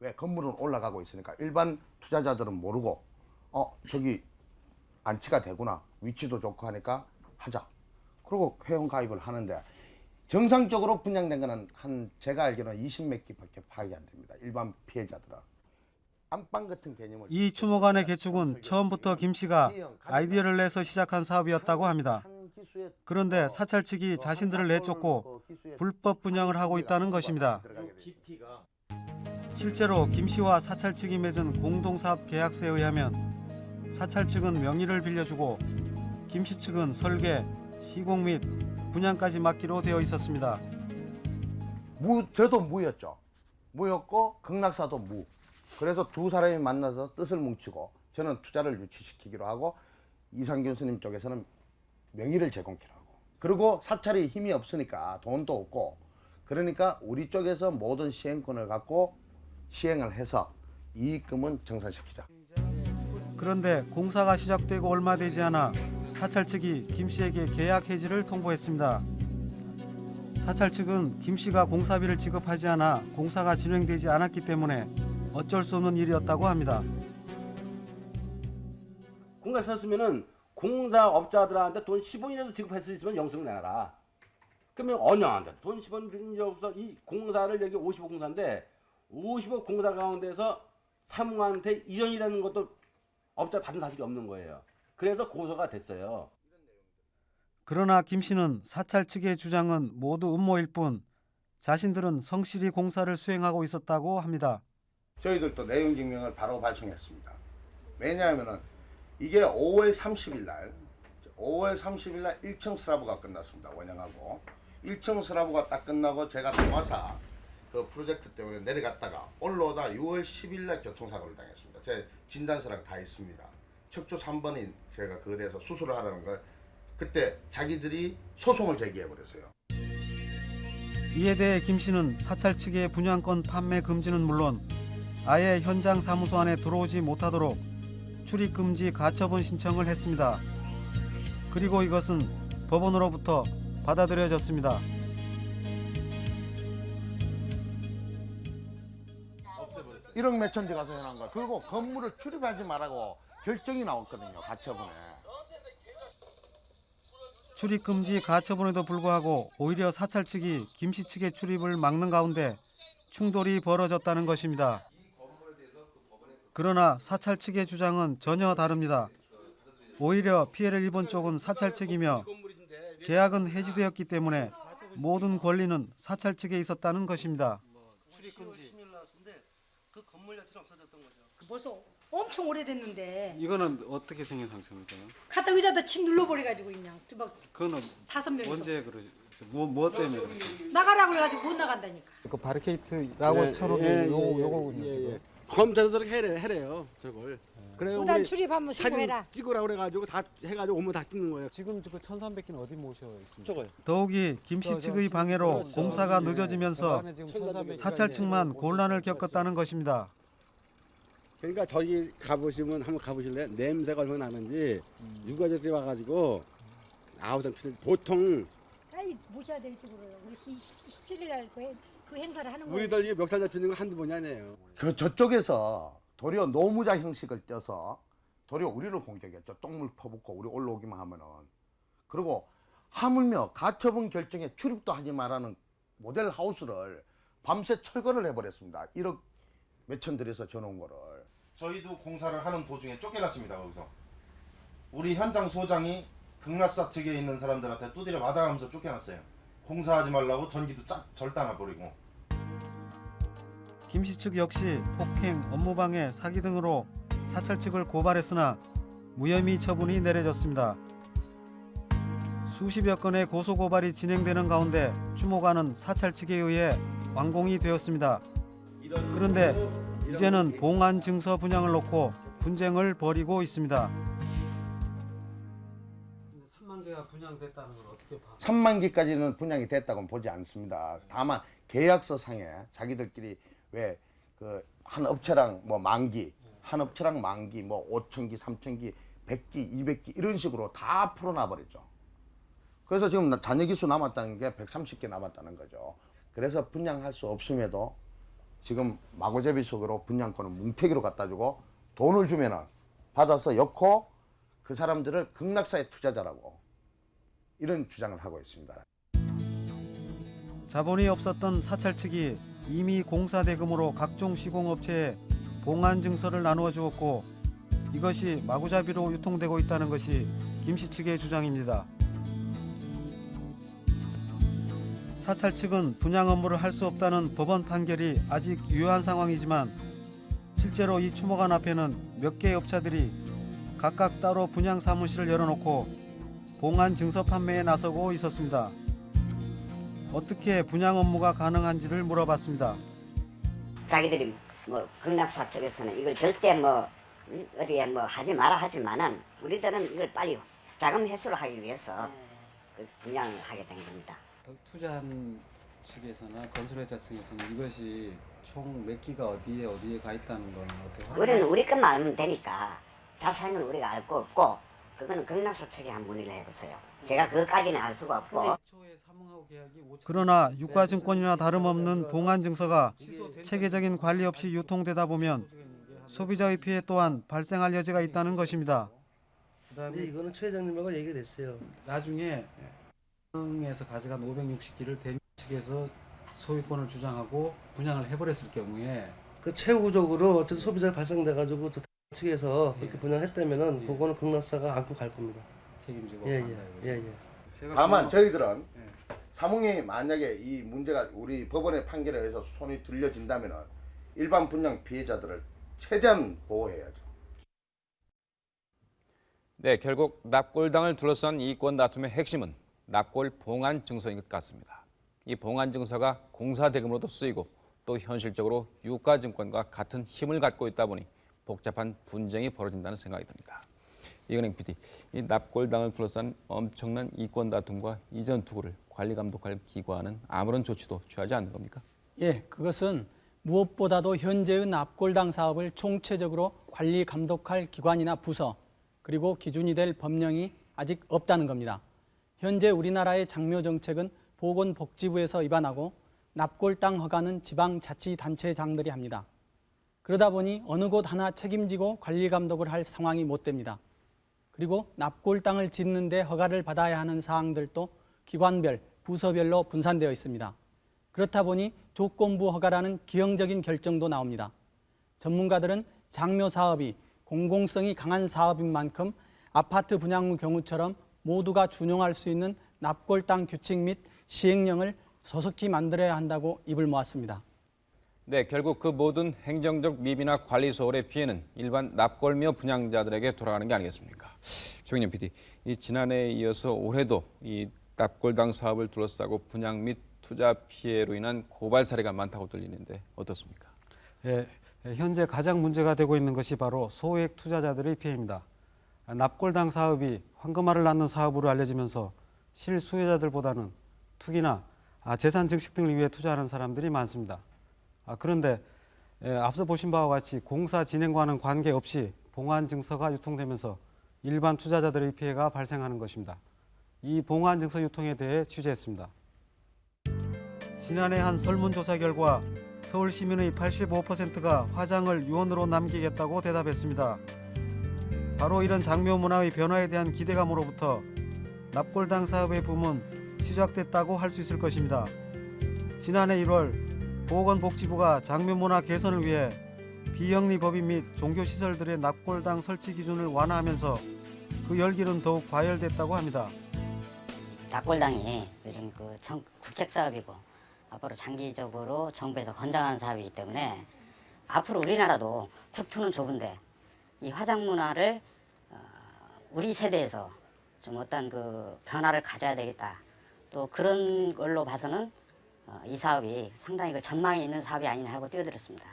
왜 건물은 올라가고 있으니까. 일반 투자자들은 모르고 어 저기 안치가 되구나. 위치도 좋고 하니까 하자. 그리고 회원 가입을 하는데 정상적으로 분양된 거는 한 제가 알기로는 20몇 개밖에 파악이 안 됩니다. 일반 피해자들은. 안방 같은 개념을 이 추모관의 개축은 처음부터 김 씨가 아이디어를 내서 시작한 사업이었다고 합니다. 그런데 사찰 측이 자신들을 내쫓고 불법 분양을 하고 있다는 것입니다. 실제로 김 씨와 사찰 측이 맺은 공동사업 계약서에 의하면 사찰 측은 명의를 빌려주고 김 씨 측은 설계, 시공 및 분양까지 맡기로 되어 있었습니다. 무 저도 무였죠. 무였고 극락사도 무. 그래서 두 사람이 만나서 뜻을 뭉치고 저는 투자를 유치시키기로 하고 이상균 스님 쪽에서는 명의를 제공키로 하고. 그리고 사찰이 힘이 없으니까 돈도 없고. 그러니까 우리 쪽에서 모든 시행권을 갖고 시행을 해서 이익금은 정산시키자 그런데 공사가 시작되고 얼마 되지 않아 사찰 측이 김 씨에게 계약 해지를 통보했습니다. 사찰 측은 김 씨가 공사비를 지급하지 않아 공사가 진행되지 않았기 때문에 어쩔 수 없는 일이었다고 합니다. 공사 썼으면은 공사업자들한테 돈 10원이라도 지급할 수 있으면 영수증 내놔라. 그러면 언양한테 돈 10원 준적 없어. 이 공사를 여기 50억 공사인데 50억 공사 가운데서 사무한테 1원이라는 것도 업자 받은 사실이 없는 거예요. 그래서 고소가 됐어요. 그러나 김 씨는 사찰 측의 주장은 모두 음모일 뿐 자신들은 성실히 공사를 수행하고 있었다고 합니다. 저희들도 내용 증명을 바로 발송했습니다. 왜냐하면은 이게 5월 30일 날 5월 30일 날 1층 슬라브가 끝났습니다. 원양하고 1층 슬라브가 딱 끝나고 제가 동화사 그 프로젝트 때문에 내려갔다가 올라오다 6월 10일 날 교통사고를 당했습니다. 제 진단서랑 다 있습니다. 척추 3번인 제가 그에 대해서 수술을 하라는 걸 그때 자기들이 소송을 제기해 버렸어요. 이에 대해 김 씨는 사찰 측의 분양권 판매 금지는 물론 아예 현장 사무소 안에 들어오지 못하도록 출입 금지 가처분 신청을 했습니다. 그리고 이것은 법원으로부터 받아들여졌습니다. 일억 몇천지 가서 해놓은 거야. 그리고 건물을 출입하지 말라고 결정이 나왔거든요. 가처분에. 출입 금지 가처분에도 불구하고 오히려 사찰 측이 김씨 측의 출입을 막는 가운데 충돌이 벌어졌다는 것입니다. 그러나 사찰 측의 주장은 전혀 다릅니다. 오히려 피해를 입은 쪽은 사찰 측이며 계약은 해지되었기 때문에 모든 권리는 사찰 측에 있었다는 것입니다. 그 건물 자체는 없어졌던 거죠. 벌써 엄청 오래됐는데 이거는 어떻게 생긴 상처입니까? 갖다 의자다 침 눌러버려가지고 그냥 막 그거는 다섯 명이서 언제 그러지? 뭐, 뭐 때문에 그러지? 나가라고 해가지고 못 나간다니까. 그 바리케이트라고 예, 쳐놓은 예, 요 예, 요거군요 예, 지금. 예. 검찰에서 저렇게 해래, 해래요 저걸. 그래 무단 출입 한번 쓰고 사진 해라. 찍으라고 그래가지고 다 해가지고 오면 다 찍는 거예요. 지금 그 1,300개는 어디 모셔 있습니까? 저거요. 더욱이 김씨 측의 방해로 그렇죠. 공사가 예. 늦어지면서 그 안에 지금 1,300 사찰 측만 곤란을 겪었다는 것입니다. 그러니까 저기 가보시면 한번 가보실래요? 냄새가 얼마나 나는지 유가족들이 와가지고 아우성 필 보통 아이 모셔야 될 쪽으로요. 우리 17일 날그 그 행사를 하는 거예요. 우리들 이게 멱살 잡히는 거 한두 번이 아니에요. 그 저쪽에서 도리어 노무자 형식을 떼서 도리어 우리를 공격했죠. 똥물 퍼붓고 우리 올라오기만 하면은. 그리고 하물며 가처분 결정에 출입도 하지 말라는 모델 하우스를 밤새 철거를 해버렸습니다. 1억 몇천 들여서 전온 거를. 저희도 공사를 하는 도중에 쫓겨났습니다 거기서 우리 현장 소장이 극락사 측에 있는 사람들한테 두드려 맞아가면서 쫓겨났어요 공사하지 말라고 전기도 쫙 절단해 버리고 김 씨 측 역시 폭행, 업무방해, 사기 등으로 사찰 측을 고발했으나 무혐의 처분이 내려졌습니다. 수십여 건의 고소 고발이 진행되는 가운데 추모관은 사찰 측에 의해 완공이 되었습니다. 그런데 이제는 봉안 증서 분양을 놓고 분쟁을 벌이고 있습니다. 3만 개가 분양됐다는 걸 어떻게 봐? 3만 개까지는 분양이 됐다고는 보지 않습니다. 다만 계약서 상에 자기들끼리 왜 그 한 업체랑 뭐 만기, 한 업체랑 만기, 뭐 5천 기, 3천 기, 100기, 200기 이런 식으로 다 풀어놔 버렸죠. 그래서 지금 나- 잔여 기수 남았다는 게 130개 남았다는 거죠. 그래서 분양할 수 없음에도 지금 마구잡이 속으로 분양권을 뭉태기로 갖다 주고 돈을 주면은 받아서 엮고 그 사람들을 극락사의 투자자라고 이런 주장을 하고 있습니다. 자본이 없었던 사찰 측이 이미 공사 대금으로 각종 시공업체에 봉안 증서를 나누어 주었고 이것이 마구잡이로 유통되고 있다는 것이 김 씨 측의 주장입니다. 사찰 측은 분양 업무를 할 수 없다는 법원 판결이 아직 유효한 상황이지만 실제로 이 추모관 앞에는 몇 개의 업자들이 각각 따로 분양 사무실을 열어놓고 봉안 증서 판매에 나서고 있었습니다. 어떻게 분양 업무가 가능한지를 물어봤습니다. 자기들이 뭐 극락사 쪽에서는 이걸 절대 뭐 음, 어디에 뭐 하지 마라 하지만은 우리들은 이걸 빨리 자금 회수를 하기 위해서 그 분양을 하게 된 겁니다. 투자한 측에서나 건설회사 측에서는 이것이 총 몇 기가 어디에 어디에 가 있다는 건 어떻게 우리는 우리 것만 알면 되니까 자세한 건 우리가 알 거 없고 그거는 극락사 측에 한 문의를 해보세요. 제가 그것까지는 알 수가 없고 그러나 유가증권이나 다름없는 봉안 증서가 체계적인 관리 없이 유통되다 보면 소비자의 피해 또한 발생할 여지가 있다는 것입니다. 근데 이거는 최 회장님하고 얘기가 됐어요. 나중에 에서 가져간 560기를 대미 측에서 소유권을 주장하고 분양을 해버렸을 경우에 그 최후적으로 어쨌든 소비자 발생돼 가지고 또 측에서 그렇게 분양했다면은 그거는 극락사가 안고 갈 겁니다. 책임지고 예, 간다 예, 예, 예. 다만 저희들은 사몽이 만약에 이 문제가 우리 법원의 판결에 의해서 손이 들려진다면 일반 분양 피해자들을 최대한 보호해야죠. 네, 결국 납골당을 둘러싼 이권 다툼의 핵심은 납골 봉안 증서인 것 같습니다. 이 봉안 증서가 공사 대금으로도 쓰이고 또 현실적으로 유가 증권과 같은 힘을 갖고 있다 보니 복잡한 분쟁이 벌어진다는 생각이 듭니다. 이건행 PD, 이 납골당을 둘러싼 엄청난 이권 다툼과 이전 투구를 관리 감독할 기관은 아무런 조치도 취하지 않는 겁니까? 예, 그것은 무엇보다도 현재의 납골당 사업을 총체적으로 관리 감독할 기관이나 부서 그리고 기준이 될 법령이 아직 없다는 겁니다. 현재 우리나라의 장묘 정책은 보건복지부에서 입안하고 납골 땅 허가는 지방자치단체장들이 합니다. 그러다 보니 어느 곳 하나 책임지고 관리 감독을 할 상황이 못 됩니다. 그리고 납골 땅을 짓는 데 허가를 받아야 하는 사항들도 기관별, 부서별로 분산되어 있습니다. 그렇다 보니 조건부 허가라는 기형적인 결정도 나옵니다. 전문가들은 장묘 사업이 공공성이 강한 사업인 만큼 아파트 분양무 경우처럼 모두가 준용할 수 있는 납골 땅 규칙 및 시행령을 소속히 만들어야 한다고 입을 모았습니다. 네, 결국 그 모든 행정적 미비나 관리 소홀의 피해는 일반 납골묘 분양자들에게 돌아가는 게 아니겠습니까? 최경련 PD, 이 지난해에 이어서 올해도 이 납골당 사업을 둘러싸고 분양 및 투자 피해로 인한 고발 사례가 많다고 들리는데 어떻습니까? 예, 현재 가장 문제가 되고 있는 것이 바로 소액 투자자들의 피해입니다. 납골당 사업이 황금알을 낳는 사업으로 알려지면서 실수요자들보다는 투기나 아, 재산 증식 등을 위해 투자하는 사람들이 많습니다. 아, 그런데 예, 앞서 보신 바와 같이 공사 진행과는 관계없이 봉안 증서가 유통되면서 일반 투자자들의 피해가 발생하는 것입니다. 이 봉안 증서 유통에 대해 취재했습니다. 지난해 한 설문조사 결과 서울 시민의 85%가 화장을 유언으로 남기겠다고 대답했습니다. 바로 이런 장묘 문화의 변화에 대한 기대감으로부터 납골당 사업의 붐은 시작됐다고 할 수 있을 것입니다. 지난해 1월 보건복지부가 장묘 문화 개선을 위해 비영리 법인 및 종교시설들의 납골당 설치 기준을 완화하면서 그 열기는 더욱 과열됐다고 합니다. 납골당이 요즘 그 정, 국책 사업이고 앞으로 장기적으로 정부에서 권장하는 사업이기 때문에 앞으로 우리나라도 국토는 좁은데 이 화장 문화를 어, 우리 세대에서 좀 어떤 그 변화를 가져야 되겠다. 또 그런 걸로 봐서는 어, 이 사업이 상당히 그 전망이 있는 사업이 아니냐 하고 뛰어들었습니다.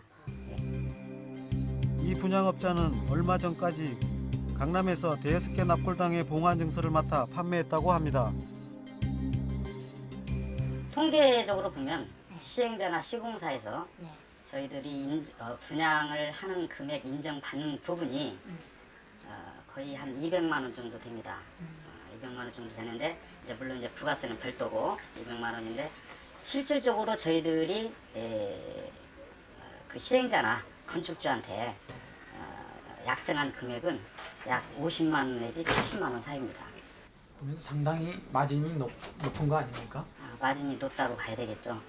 이 분양업자는 얼마 전까지 강남에서 대여섯 개 납골당의 봉안 증서를 맡아 판매했다고 합니다. 통계적으로 보면 시행자나 시공사에서 저희들이 인, 어, 분양을 하는 금액 인정받는 부분이 어, 거의 한 200만 원 정도 됩니다. 어, 200만 원 정도 되는데 이제 물론 이제 부가세는 별도고 200만 원인데 실질적으로 저희들이 에, 그 시행자나 건축주한테 어, 약정한 금액은 약 50만 원 내지 70만 원 사이입니다. 그러면 상당히 마진이 높, 높은 거 아닙니까? 아, 마진이 높다고 봐야 되겠죠.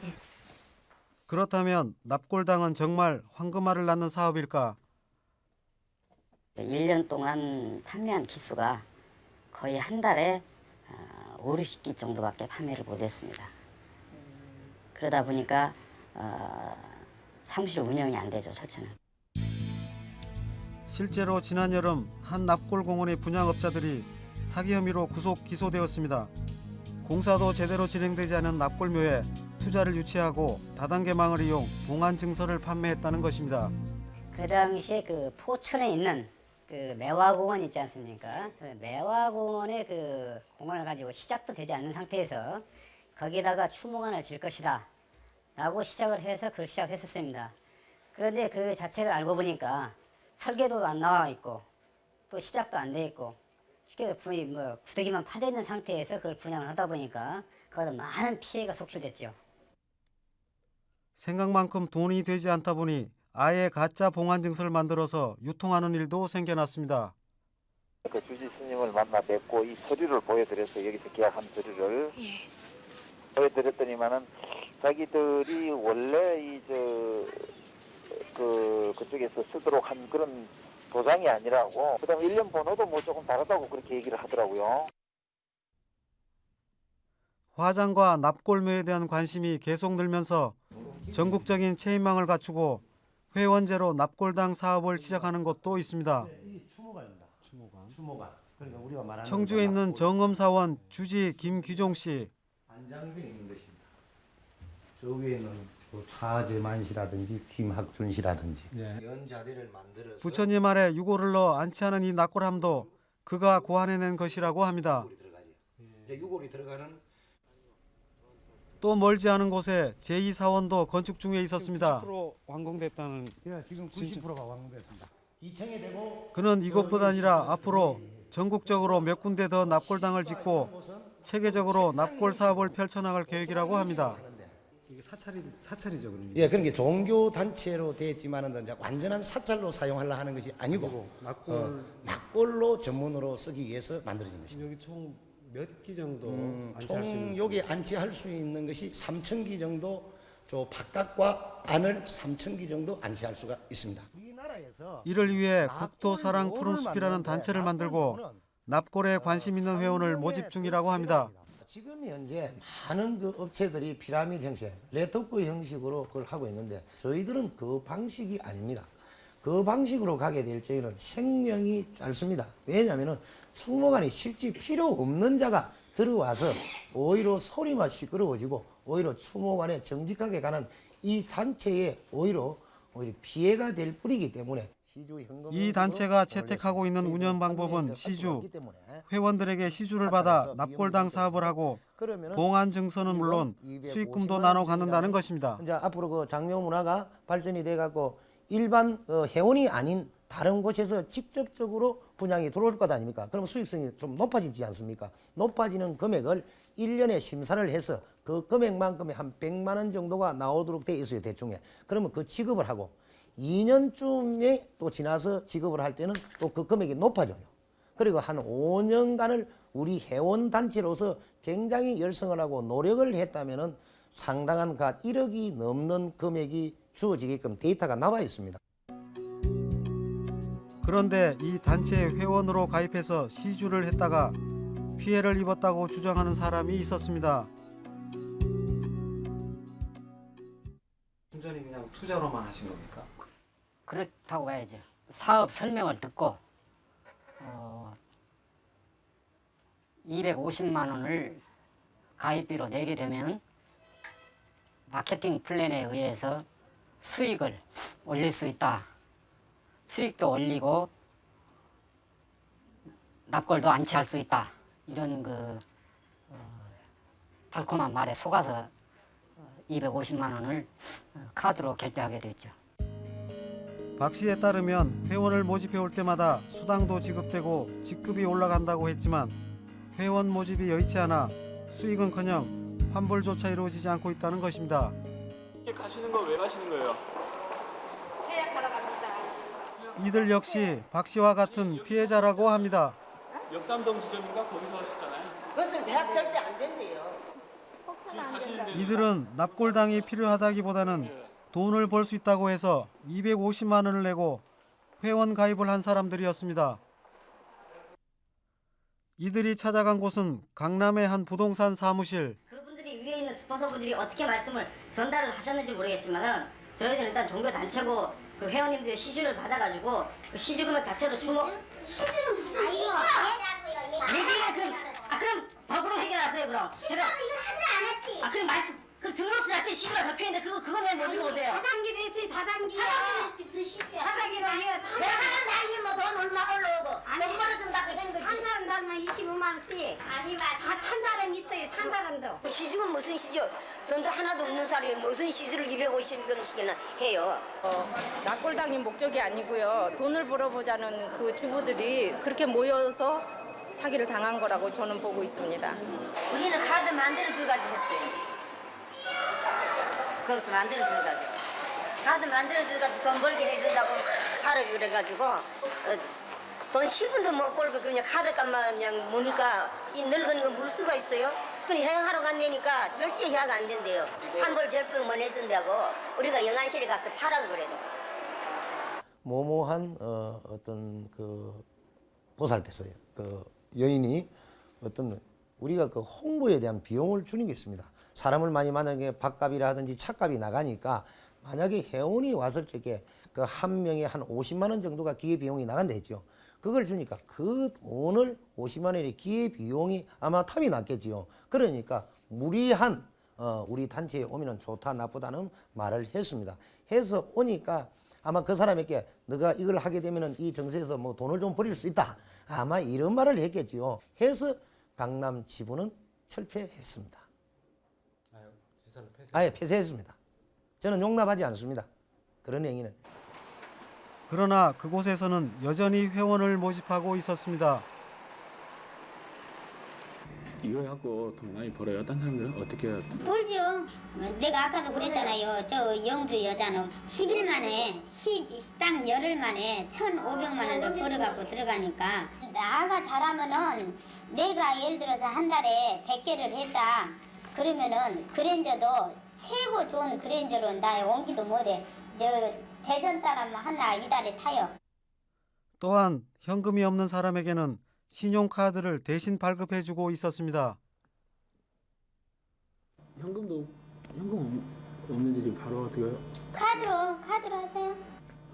그렇다면 납골당은 정말 황금알을 낳는 사업일까? 1년 동안 판매한 기수가 거의 한 달에 5, 60기 정도밖에 판매를 못했습니다. 그러다 보니까 어, 사무실 운영이 안 되죠, 첫째는. 실제로 지난 여름 한 납골공원의 분양업자들이 사기 혐의로 구속 기소되었습니다. 공사도 제대로 진행되지 않은 납골묘에 투자를 유치하고 다단계망을 이용 봉안 증서를 판매했다는 것입니다. 그 당시에 그 포천에 있는 그 매화공원 있지 않습니까? 그 매화공원의 그 공원을 가지고 시작도 되지 않는 상태에서 거기다가 추모관을 질 것이다 라고 시작을 해서 그걸 시작을 했었습니다. 그런데 그 자체를 알고 보니까 설계도도 안 나와 있고 또 시작도 안 돼 있고 쉽게 거의 뭐 구더기만 파져 있는 상태에서 그걸 분양을 하다 보니까 거기다 많은 피해가 속출됐죠. 생각만큼 돈이 되지 않다 보니 아예 가짜 봉안 증서를 만들어서 유통하는 일도 생겨났습니다. 그 주지 스님을 만나 뵙고 이 서류를 보여드렸어요. 여기서 계약한 서류를 보여드렸더니만은 자기들이 원래 이저그 그쪽에서 쓰도록 한 그런 도장이 아니라고 그다음에 일련 번호도 뭐 조금 다르다고 그렇게 얘기를 하더라고요. 화장과 납골묘에 대한 관심이 계속 늘면서 전국적인 체인망을 갖추고 회원제로 납골당 사업을 시작하는 곳도 있습니다. 이 추모관입니다. 추모관. 추모관. 그러니까 우리가 말하는 청주에 있는 정음사원 주지 김규종 씨. 안장돼 있는 것입니다. 저 위에 있는 그 차재만 씨라든지 김학준 씨라든지 네. 연자대를 만들어서 부처님 아래 유골을 넣어 안치하는 이 납골함도 그가 고안해낸 것이라고 합니다. 이제 유골이 들어가는 또 멀지 않은 곳에 제2사원도 건축 중에 있었습니다. 90% 완공됐다는 예, 지금 90%가 완공됐습니다. 2층에 되고 그는 이것뿐 아니라 앞으로 전국적으로 몇 군데 더 납골당을 짓고 체계적으로 납골 사업을 펼쳐나갈 계획이라고 합니다. 이게 사찰이 사찰이죠, 그러면. 예, 그런 게 종교 단체로 되었지만은 이제 완전한 사찰로 사용하려 하는 것이 아니고 납골 어, 납골로 전문으로 쓰기 위해서 만들어진 것입니다. 여기 총 몇 기 정도 음, 안치할 수 있는 총 여기 안치할 수 있는 것이 3천 기 정도, 저 바깥과 안을 3천 기 정도 안치할 수가 있습니다. 이를 위해 국토사랑 푸른숲이라는 단체를 만들고 납골에 관심 있는 회원을 모집 중이라고 합니다. 지금 현재 많은 그 업체들이 피라미드 형식, 네트워크 형식으로 그걸 하고 있는데 저희들은 그 방식이 아닙니다. 그 방식으로 가게 될 적에는 생명이 짧습니다. 왜냐하면 추모관이 실제 필요 없는 자가 들어와서 오히려 소리만 시끄러워지고 오히려 추모관에 정직하게 가는 이 단체에 오히려 오히려 피해가 될 뿐이기 때문에 시주 현금 이 단체가 채택하고 있는 운영 방법은 시주, 회원들에게 시주를 받아 납골당 사업을 하고 봉안 증서는 물론 수익금도 나눠 갖는다는 것입니다. 이제 앞으로 그 장묘 문화가 발전이 돼 갖고 일반 어, 회원이 아닌 다른 곳에서 직접적으로 분양이 들어올 것 아닙니까? 그럼 수익성이 좀 높아지지 않습니까? 높아지는 금액을 일년에 심사를 해서 그 금액만큼의 한 100만 원 정도가 나오도록 돼 있어요, 대충에. 그러면 그 지급을 하고 2년쯤에 또 지나서 지급을 할 때는 또 그 금액이 높아져요. 그리고 한 5년간을 우리 회원 단체로서 굉장히 열성을 하고 노력을 했다면은 상당한 가 1억이 넘는 금액이 주어지게끔 데이터가 나와 있습니다. 그런데 이 단체 회원으로 가입해서 시주를 했다가 피해를 입었다고 주장하는 사람이 있었습니다. 순전히 그냥 투자로만 하신 겁니까? 그렇다고 봐야죠. 사업 설명을 듣고 어, 250만 원을 가입비로 내게 되면 마케팅 플랜에 의해서 수익을 올릴 수 있다. 수익도 올리고 납골도 안치할 수 있다. 이런 그 어, 달콤한 말에 속아서 250만 원을 어, 카드로 결제하게 됐죠. 박 씨에 따르면 회원을 모집해 올 때마다 수당도 지급되고 직급이 올라간다고 했지만 회원 모집이 여의치 않아 수익은커녕 환불조차 이루어지지 않고 있다는 것입니다. 가시는 거 왜 가시는 거예요? 계약하러 갑니다. 이들 역시 박 씨와 같은 피해자라고 합니다. 역삼동 지점인가 거기서 하셨잖아요. 그것은 제가 절대 안 된대요. 이들은 납골당이 필요하다기보다는 돈을 벌 수 있다고 해서 250만 원을 내고 회원 가입을 한 사람들이었습니다. 이들이 찾아간 곳은 강남의 한 부동산 사무실. 그분들이 위에 있는 스폰서분들이 어떻게 말씀을 전달을 하셨는지 모르겠지만은 저희들은 일단 종교 단체고 그 회원님들의 시주를 받아가지고 그 시주 금액 자체로 주모 시주는 무슨 시주야? 얘기가 그럼 아 그럼 법으로 해결하세요 그럼. 시주는 이거 하지 않았지. 아 그럼 말씀 그럼 등록수 자체에 시주가 적혀있는데 그거 그거 내가 못 읽어보세요. 다단계 로 했지 다단계. 다단계는 무슨 시주야? 다단계로 해요. 내가 하는 날이 뭐돈 얼마 올라오고 돈 벌어준다고. 한 사람 달면 25만 원씩. 아니 다탄 사람 있어요 탄 사람도. 시주는 무슨 시주? 돈도 하나도 없는 사람이 무슨 시주를 250원씩이나 해요. 어, 납골당이 목적이 아니고요. 돈을 벌어보자는 그 주부들이 그렇게 모여서 사기를 당한 거라고 저는 보고 있습니다. 우리는 카드 만들어줘가지고 했어요. 거기서 만들어줘가지고. 카드 만들어줘가지고 돈 벌게 해준다고 하라 그래가지고 어, 돈 10분도 못 벌고 그냥 카드값만 그냥 무니까 이 늙은 거물 수가 있어요? 그냥 해양하러 간다니까 절대 해약 안 된대요. 환불 절병만 해준다고 우리가 영안실에 가서 파라고 그래도. 모모한 어, 어떤 그 보살께서요. 그 여인이 어떤 우리가 그 홍보에 대한 비용을 주는 게 있습니다. 사람을 많이 만약에 밥값이라 하든지 차값이 나가니까 만약에 회원이 왔을 적에 그 한 명에 한 50만 원 정도가 기회 비용이 나간다 했죠. 그걸 주니까 그 돈을 50만 원의 기회 비용이 아마 탑이 났겠지요. 그러니까 무리한 어, 우리 단체에 오면은 좋다 나쁘다는 말을 했습니다. 해서 오니까 아마 그 사람에게 너가 이걸 하게 되면은 이 정세에서 뭐 돈을 좀 벌일 수 있다. 아마 이런 말을 했겠지요. 해서 강남 지부는 철폐했습니다. 아예 폐쇄했습니다. 저는 용납하지 않습니다. 그런 행위는. 그러나 그곳에서는 여전히 회원을 모집하고 있었습니다. 이거 갖고 돈 많이 벌어요. 딴 사람들은 어떻게 해요? 벌죠. 내가 아까도 그랬잖아요. 저 영주 여자는 10일 만에 10, 딱 열흘 만에 1,500만 원을 벌어갖고 들어가니까 나가 잘하면은 내가 예를 들어서 한 달에 100개를 했다. 그러면은 그랜저도 최고 좋은 그랜저로 나 옮기도 못해. 저 대전 사람 하나 이달에 타요. 또한 현금이 없는 사람에게는 신용카드를 대신 발급해주고 있었습니다. 현금도 현금 없- 없는데 지금 바로 어떻게 해요? 카드로 카드로 하세요.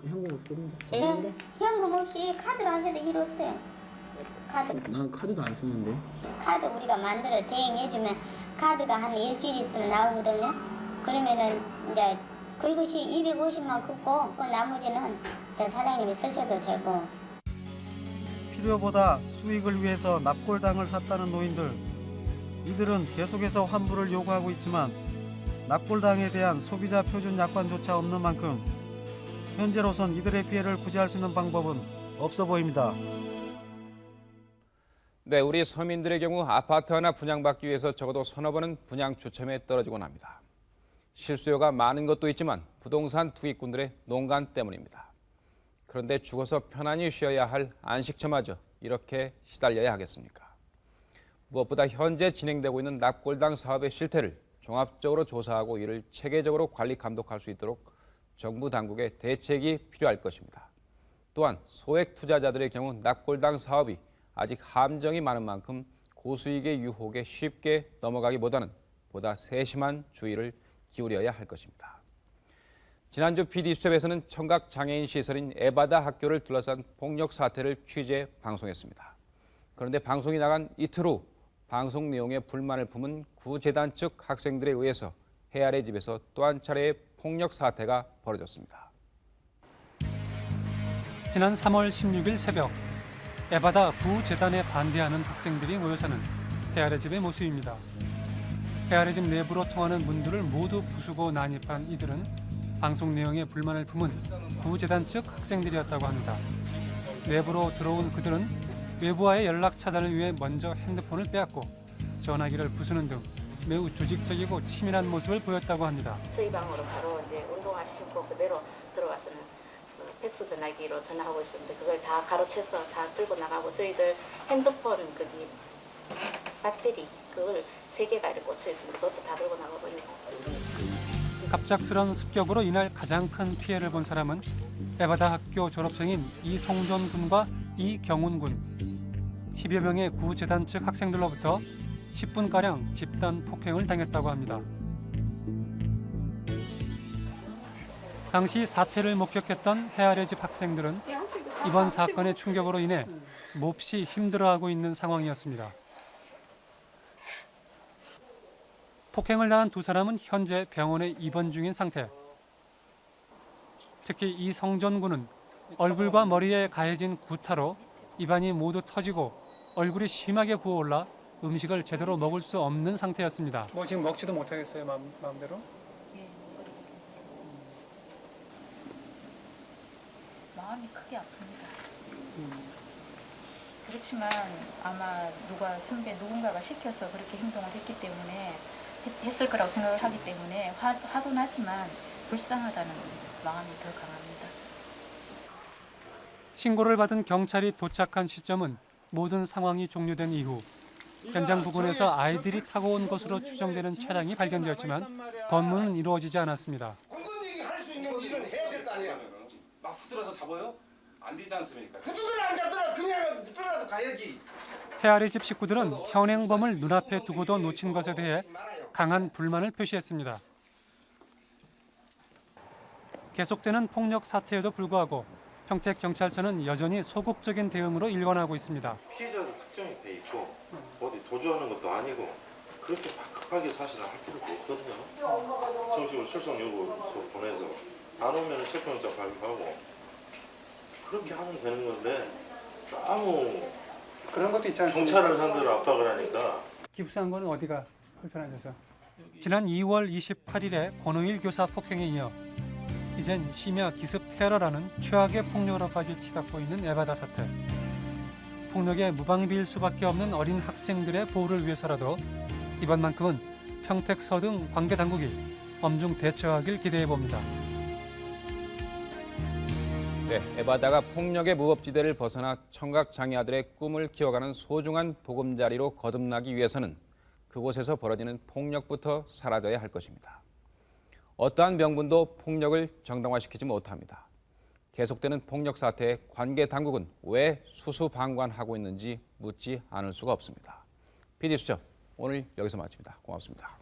현금 없었는데. 네. 현금 없이 카드로 하셔도 일 없어요. 카드 난 카드도 안 쓰는데. 카드 우리가 만들어 대행해주면 카드가 한 일주일 있으면 나오거든요. 그러면은 이제 긁으시 250만 긋고 그 나머지는 이제 사장님이 쓰셔도 되고. 필요보다 수익을 위해서 납골당을 샀다는 노인들. 이들은 계속해서 환불을 요구하고 있지만 납골당에 대한 소비자 표준 약관조차 없는 만큼 현재로선 이들의 피해를 구제할 수 있는 방법은 없어 보입니다. 네, 우리 서민들의 경우 아파트 하나 분양받기 위해서 적어도 서너 번은 분양 추첨에 떨어지곤 합니다. 실수요가 많은 것도 있지만 부동산 투기꾼들의 농간 때문입니다. 그런데 죽어서 편안히 쉬어야 할 안식처마저 이렇게 시달려야 하겠습니까? 무엇보다 현재 진행되고 있는 납골당 사업의 실태를 종합적으로 조사하고 이를 체계적으로 관리 감독할 수 있도록 정부 당국의 대책이 필요할 것입니다. 또한 소액 투자자들의 경우 납골당 사업이 아직 함정이 많은 만큼 고수익의 유혹에 쉽게 넘어가기보다는 보다 세심한 주의를 기울여야 할 것입니다. 지난주 PD수첩에서는 청각 장애인 시설인 에바다 학교를 둘러싼 폭력 사태를 취재 방송했습니다. 그런데 방송이 나간 이틀 후 방송 내용에 불만을 품은 구재단 측 학생들에 의해서 해아래 집에서 또 한 차례의 폭력 사태가 벌어졌습니다. 지난 3월 16일 새벽 에바다 부재단에 반대하는 학생들이 모여 사는 헤아래 집의 모습입니다. 헤아래 집 내부로 통하는 문들을 모두 부수고 난입한 이들은 방송 내용에 불만을 품은 구재단 측 학생들이었다고 합니다. 내부로 들어온 그들은 외부와의 연락 차단을 위해 먼저 핸드폰을 빼앗고 전화기를 부수는 등 매우 조직적이고 치밀한 모습을 보였다고 합니다. 저희 방으로 바로 이제 운동화 신고 그대로 들어와서는 그 팩스 전화기로 전화하고 있었는데 그걸 다 가로채서 다 들고 나가고 저희들 핸드폰 거기 배터리 그걸 세 개가 이렇게 꽂혀 있었는데 그것도 다 들고 나가고 있고 갑작스런 습격으로 이날 가장 큰 피해를 본 사람은 에바다 학교 졸업생인 이성존 군과 이경훈 군. 10여 명의 구재단 측 학생들로부터 10분가량 집단 폭행을 당했다고 합니다. 당시 사태를 목격했던 헤아려 집 학생들은 이번 사건의 충격으로 인해 몹시 힘들어하고 있는 상황이었습니다. 폭행을 당한 두 사람은 현재 병원에 입원 중인 상태. 특히 이 성전 군은 얼굴과 머리에 가해진 구타로 입안이 모두 터지고 얼굴이 심하게 부어올라 음식을 제대로 먹을 수 없는 상태였습니다. 뭐 지금 먹지도 못하겠어요, 마음, 마음대로? 마음이 크게 아픕니다. 그렇지만 아마 누가 선배 누군가가 시켜서 그렇게 행동을 했기 때문에 했- 했을 거라고 생각을 하기 때문에 화, 화도 나지만 불쌍하다는 마음이 더 강합니다. 신고를 받은 경찰이 도착한 시점은 모든 상황이 종료된 이후 현장 부근에서 아이들이 타고 온 것으로 추정되는 차량이 발견되었지만 검문은 이루어지지 않았습니다. 할수 있는 일을 해야 될거 아니야. 막 후들어서 잡아요? 안 되지 않습니까? 후두들 안 잡더라 그냥 붙들어라도 가야지. 헤아리 집 식구들은 현행범을 눈앞에 두고도 놓친 것에 대해 강한 불만을 표시했습니다. 계속되는 폭력 사태에도 불구하고 평택 경찰서는 여전히 소극적인 대응으로 일관하고 있습니다. 피해자도 특정이 돼 있고 어디 도주하는 것도 아니고 그렇게 막 급하게 사실을 할 필요도 없거든요. 정식으로 출석 요구서 보내서 안 오면 체포영장 발부하고 그렇게 하면 되는 건데 너무 그런 것도 있지 않습니까? 경찰을 상대로 압박을 하니까 기부한 거는 어디가 불편하셔서? 지난 2월 28일에 권오일 교사 폭행에 이어 이젠 심야 기습 테러라는 최악의 폭력으로까지 치닫고 있는 에바다 사태. 폭력에 무방비일 수밖에 없는 어린 학생들의 보호를 위해서라도 이번만큼은 평택서 등 관계 당국이 엄중 대처하길 기대해 봅니다. 네, 에바다가 폭력의 무법지대를 벗어나 청각 장애아들의 꿈을 키워가는 소중한 보금자리로 거듭나기 위해서는 그곳에서 벌어지는 폭력부터 사라져야 할 것입니다. 어떠한 명분도 폭력을 정당화시키지 못합니다. 계속되는 폭력 사태에 관계 당국은 왜 수수방관하고 있는지 묻지 않을 수가 없습니다. PD 수첩 오늘 여기서 마칩니다. 고맙습니다.